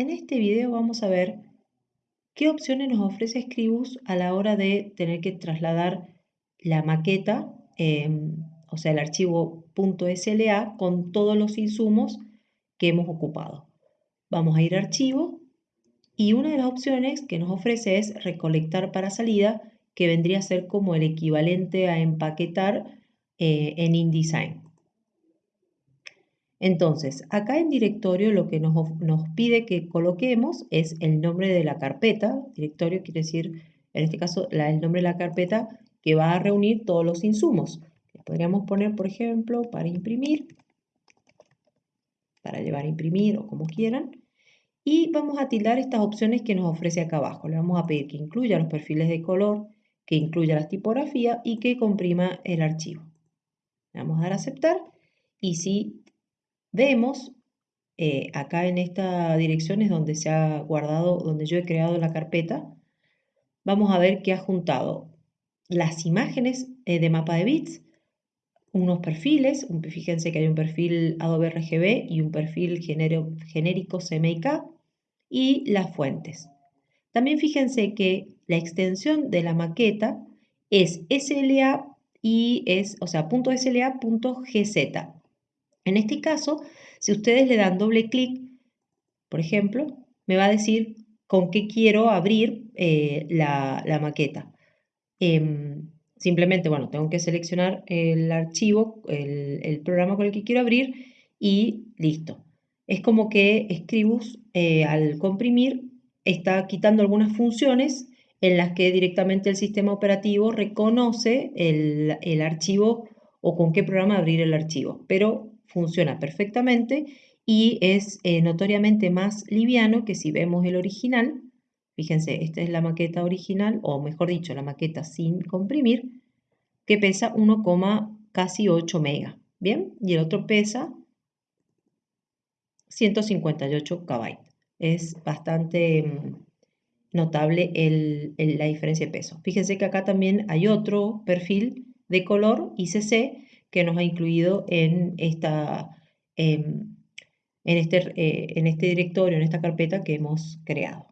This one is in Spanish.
En este video vamos a ver qué opciones nos ofrece Scribus a la hora de tener que trasladar la maqueta, em, o sea, el archivo .sla con todos los insumos que hemos ocupado. Vamos a ir a archivo y una de las opciones que nos ofrece es recolectar para salida, que vendría a ser como el equivalente a empaquetar eh, en InDesign. Entonces, acá en directorio lo que nos, pide que coloquemos es el nombre de la carpeta. Directorio quiere decir, en este caso, el nombre de la carpeta que va a reunir todos los insumos. podríamos poner, por ejemplo, para imprimir, para llevar a imprimir o como quieran. Y vamos a tildar estas opciones que nos ofrece acá abajo. Le vamos a pedir que incluya los perfiles de color, que incluya las tipografías y que comprima el archivo. Le vamos a dar a aceptar y si vemos eh, acá en esta dirección es donde se ha guardado, donde yo he creado la carpeta, vamos a ver que ha juntado las imágenes eh, de mapa de bits, unos perfiles, fíjense que hay un perfil Adobe RGB y un perfil genérico CMYK y las fuentes. También fíjense que la extensión de la maqueta es SLA y es, o sea, .sla.gz. En este caso, si ustedes le dan doble clic, por ejemplo, me va a decir con qué quiero abrir eh, la, maqueta. Em, simplemente, bueno, tengo que seleccionar el archivo, el, programa con el que quiero abrir y listo. Es como que Scribus, eh, al comprimir, está quitando algunas funciones en las que directamente el sistema operativo reconoce el, el archivo o con qué programa abrir el archivo. Pero funciona perfectamente y es eh, notoriamente más liviano que si vemos el original. Fíjense, esta es la maqueta original, o mejor dicho, la maqueta sin comprimir, que pesa 1, casi 8 mega. Bien, y el otro pesa 158 KB. Es bastante mm, notable la diferencia de peso. Fíjense que acá también hay otro perfil de color ICC que nos ha incluido en, esta, em, en, este, eh, en este directorio, en esta carpeta que hemos creado.